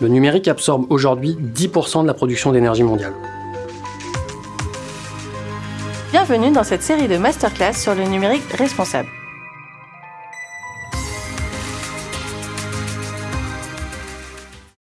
Le numérique absorbe aujourd'hui 10% de la production d'énergie mondiale. Bienvenue dans cette série de masterclass sur le numérique responsable.